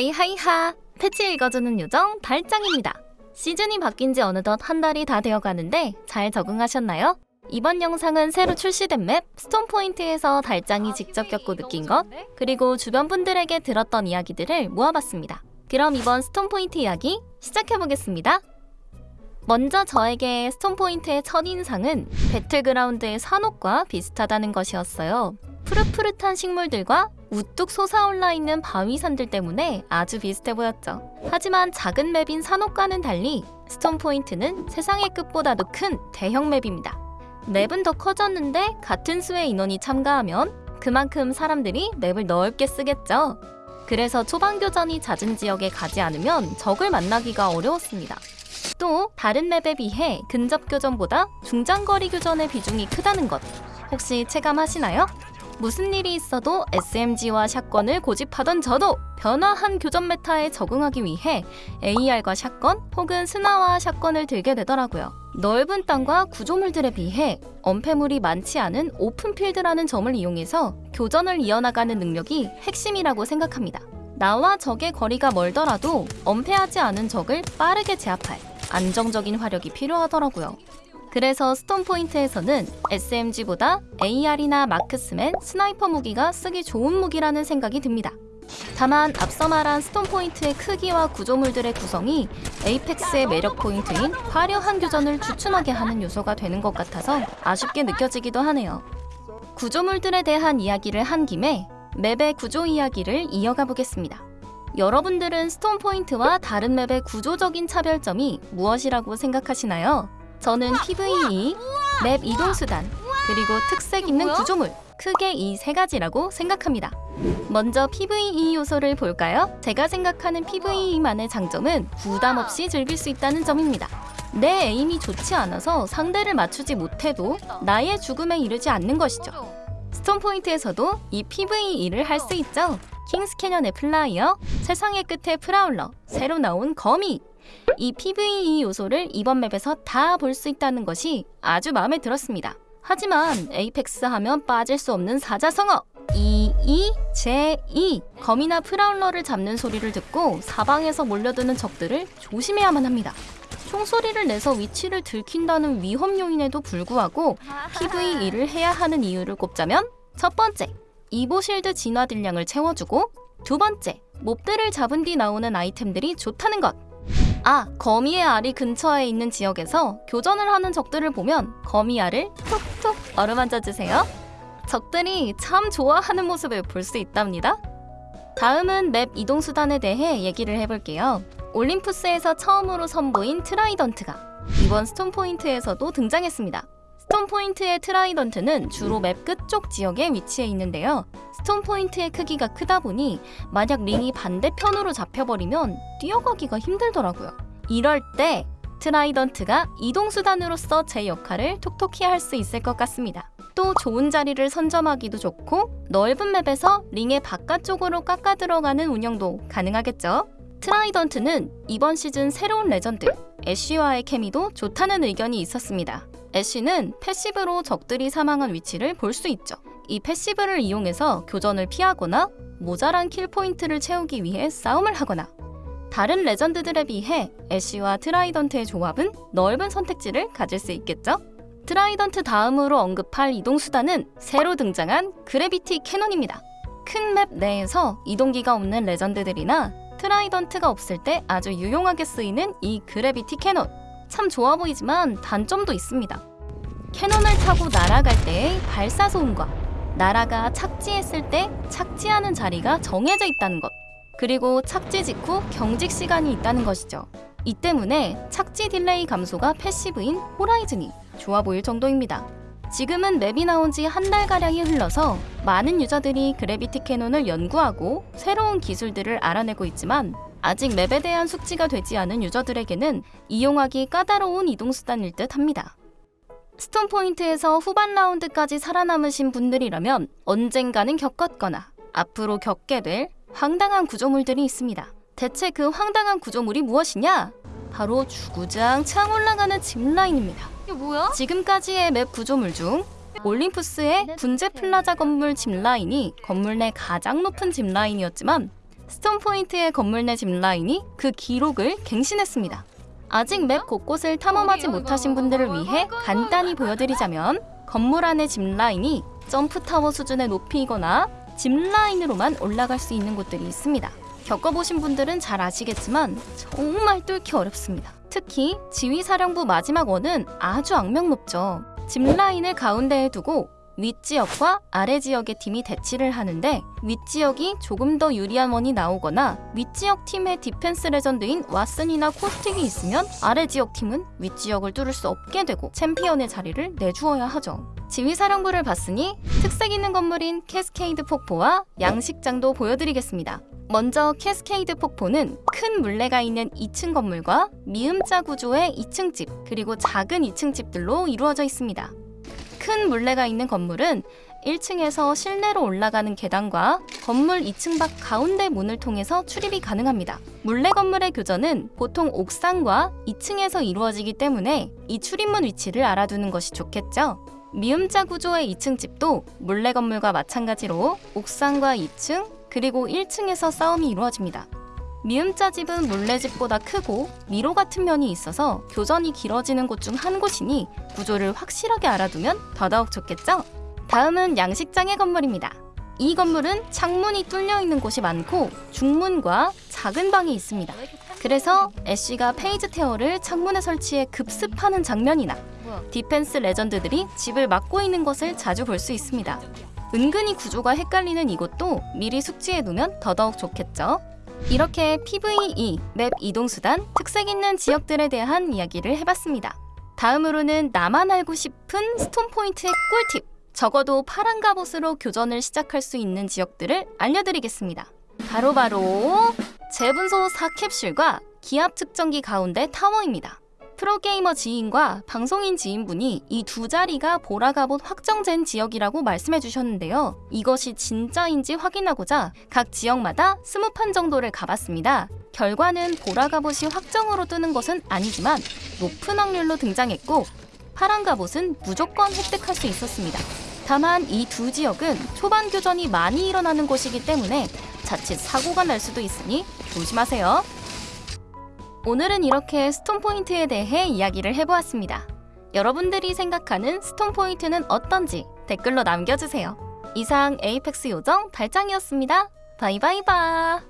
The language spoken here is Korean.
hi hi hi 패치 읽어주는 요정 달짱입니다. 시즌이 바뀐 지 어느덧 한 달이 다 되어가는데 잘 적응하셨나요? 이번 영상은 새로 출시된 맵 스톰포인트에서 달짱이 직접 겪고 느낀 것 그리고 주변 분들에게 들었던 이야기들을 모아봤습니다. 그럼 이번 스톰포인트 이야기 시작해보겠습니다. 먼저 저에게 스톰포인트의 첫인상은 배틀그라운드의 사녹과 비슷하다는 것이었어요. 푸릇푸릇한 식물들과 우뚝 솟아올라 있는 바위산들 때문에 아주 비슷해 보였죠. 하지만 작은 맵인 산옥과는 달리 스톤포인트는 세상의 끝보다도 큰 대형 맵입니다. 맵은 더 커졌는데 같은 수의 인원이 참가하면 그만큼 사람들이 맵을 넓게 쓰겠죠. 그래서 초반 교전이 잦은 지역에 가지 않으면 적을 만나기가 어려웠습니다. 또 다른 맵에 비해 근접 교전보다 중장거리 교전의 비중이 크다는 것 혹시 체감하시나요? 무슨 일이 있어도 SMG와 샷건을 고집하던 저도 변화한 교전 메타에 적응하기 위해 AR과 샷건 혹은 스나와 샷건을 들게 되더라고요. 넓은 땅과 구조물들에 비해 엄폐물이 많지 않은 오픈필드라는 점을 이용해서 교전을 이어나가는 능력이 핵심이라고 생각합니다. 나와 적의 거리가 멀더라도 엄폐하지 않은 적을 빠르게 제압할 안정적인 화력이 필요하더라고요. 그래서 스톰포인트에서는 SMG보다 AR이나 marksman, sniper 무기가 쓰기 좋은 무기라는 생각이 듭니다. 다만 앞서 말한 스톰포인트의 크기와 구조물들의 구성이 에이펙스의 매력 포인트인 화려한 교전을 주춤하게 하는 요소가 되는 것 같아서 아쉽게 느껴지기도 하네요. 구조물들에 대한 이야기를 한 김에 맵의 구조 이야기를 이어가 보겠습니다. 여러분들은 스톰포인트와 다른 맵의 구조적인 차별점이 무엇이라고 생각하시나요? 저는 PVE, 맵 이동수단, 그리고 특색 있는 구조물 크게 이 세 가지라고 생각합니다. 먼저 PVE 요소를 볼까요? 제가 생각하는 PVE만의 장점은 부담 없이 즐길 수 있다는 점입니다. 내 aim이 좋지 않아서 상대를 맞추지 못해도 나의 죽음에 이르지 않는 것이죠. 스톰포인트에서도 이 PVE를 할 수 있죠. 킹스캐년의 플라이어, 세상의 끝에 프라울러, 새로 나온 거미, 이 PVE 요소를 이번 맵에서 다 볼 수 있다는 것이 아주 마음에 들었습니다. 하지만 에이펙스 하면 빠질 수 없는 사자성어 이, 이, 제, 이 거미나 프라울러를 잡는 소리를 듣고 사방에서 몰려드는 적들을 조심해야만 합니다. 총소리를 내서 위치를 들킨다는 위험 요인에도 불구하고 PVE를 해야 하는 이유를 꼽자면 첫 번째, Evo Shield 진화 딜량을 채워주고 두 번째, 몹들을 잡은 뒤 나오는 아이템들이 좋다는 것 아, 거미의 알이 근처에 있는 지역에서 교전을 하는 적들을 보면 거미 알을 톡톡 어루만져 주세요. 적들이 참 좋아하는 모습을 볼 수 있답니다. 다음은 맵 이동 수단에 대해 얘기를 해볼게요. 올림푸스에서 처음으로 선보인 트라이던트가 이번 스톰포인트에서도 등장했습니다. 스톰 포인트의 트라이던트는 주로 맵 끝쪽 지역에 위치해 있는데요. 스톰 포인트의 크기가 크다 보니 만약 링이 반대편으로 잡혀버리면 뛰어가기가 힘들더라고요. 이럴 때 트라이던트가 이동수단으로서 제 역할을 톡톡히 할 수 있을 것 같습니다. 또 좋은 자리를 선점하기도 좋고 넓은 맵에서 링의 바깥쪽으로 깎아 들어가는 운영도 가능하겠죠. 트라이던트는 이번 시즌 새로운 레전드 애쉬와의 케미도 좋다는 의견이 있었습니다. 애쉬는 passive로 적들이 사망한 위치를 볼 수 있죠. 이 passive를 이용해서 교전을 피하거나 모자란 kill point를 채우기 위해 싸움을 하거나 다른 레전드들에 비해 애쉬와 트라이던트의 조합은 넓은 선택지를 가질 수 있겠죠? 트라이던트 다음으로 언급할 이동수단은 새로 등장한 gravity cannon입니다. 큰 맵 내에서 이동기가 없는 레전드들이나 트라이던트가 없을 때 아주 유용하게 쓰이는 이 gravity cannon 참 좋아 보이지만 단점도 있습니다. cannon을 타고 날아갈 때의 발사 소음과 날아가 착지했을 때 착지하는 자리가 정해져 있다는 것 그리고 착지 직후 경직 시간이 있다는 것이죠. 이 때문에 착지 delay 감소가 passive인 호라이즌이 좋아 보일 정도입니다. 지금은 맵이 나온 지 한 달가량이 흘러서 많은 유저들이 gravity cannon을 연구하고 새로운 기술들을 알아내고 있지만 아직 맵에 대한 숙지가 되지 않은 유저들에게는 이용하기 까다로운 이동수단일 듯 합니다. 스톤포인트에서 후반 라운드까지 살아남으신 분들이라면 언젠가는 겪었거나 앞으로 겪게 될 황당한 구조물들이 있습니다. 대체 그 황당한 구조물이 무엇이냐? 바로 주구장창 올라가는 zipline입니다. 이게 뭐야? 지금까지의 맵 구조물 중 올림푸스의 분재 플라자 건물 zipline이 건물 내 가장 높은 zipline이었지만 스톤포인트의 건물 내 zipline이 그 기록을 갱신했습니다. 아직 맵 곳곳을 탐험하지 못하신 분들을 위해 간단히 보여드리자면 건물 안의 zipline이 jump tower 수준의 높이이거나 zipline으로만 올라갈 수 있는 곳들이 있습니다. 겪어보신 분들은 잘 아시겠지만 정말 뚫기 어렵습니다. 특히 지휘사령부 마지막 원은 아주 악명 높죠. zipline을 가운데에 두고 윗지역과 아래지역의 팀이 대치를 하는데 윗지역이 조금 더 유리한 원이 나오거나 윗지역 팀의 defense 레전드인 왓슨이나 코스틱이 있으면 아래지역 팀은 윗지역을 뚫을 수 없게 되고 챔피언의 자리를 내주어야 하죠. 지휘사령부를 봤으니 특색 있는 건물인 캐스케이드 폭포와 양식장도 보여드리겠습니다. 먼저 캐스케이드 폭포는 큰 물레가 있는 2층 건물과 미음자 구조의 2층 집 그리고 작은 2층 집들로 이루어져 있습니다. 큰 물레가 있는 건물은 1층에서 실내로 올라가는 계단과 건물 2층 밖 가운데 문을 통해서 출입이 가능합니다. 물레 건물의 교전은 보통 옥상과 2층에서 이루어지기 때문에 이 출입문 위치를 알아두는 것이 좋겠죠. 미음자 구조의 2층 집도 물레 건물과 마찬가지로 옥상과 2층 그리고 1층에서 싸움이 이루어집니다. 미음자 집은 물레집보다 크고 미로 같은 면이 있어서 교전이 길어지는 곳 중 한 곳이니 구조를 확실하게 알아두면 더더욱 좋겠죠? 다음은 양식장의 건물입니다. 이 건물은 창문이 뚫려 있는 곳이 많고 중문과 작은 방이 있습니다. 그래서 애쉬가 phase tear를 창문에 설치해 급습하는 장면이나 defense 레전드들이 집을 막고 있는 것을 자주 볼 수 있습니다. 은근히 구조가 헷갈리는 이곳도 미리 숙지해 두면 더더욱 좋겠죠. 이렇게 PVE, 맵 이동수단, 특색 있는 지역들에 대한 이야기를 해봤습니다. 다음으로는 나만 알고 싶은 스톤포인트의 꿀팁! 적어도 파란 갑옷으로 교전을 시작할 수 있는 지역들을 알려드리겠습니다. 바로바로 제분소 4캡슐과 기압 측정기 가운데 타워입니다. 프로게이머 지인과 방송인 지인분이 이 두 자리가 보라갑옷 확정된 지역이라고 말씀해 주셨는데요. 이것이 진짜인지 확인하고자 각 지역마다 스무 판 정도를 가봤습니다. 결과는 보라갑옷이 확정으로 뜨는 것은 아니지만 높은 확률로 등장했고 파란 갑옷은 무조건 획득할 수 있었습니다. 다만 이 두 지역은 초반 교전이 많이 일어나는 곳이기 때문에 자칫 사고가 날 수도 있으니 조심하세요. 오늘은 이렇게 스톤 포인트에 대해 이야기를 해보았습니다. 여러분들이 생각하는 스톤 포인트는 어떤지 댓글로 남겨주세요. 이상 에이펙스 요정 달짱이었습니다. 바이바이바!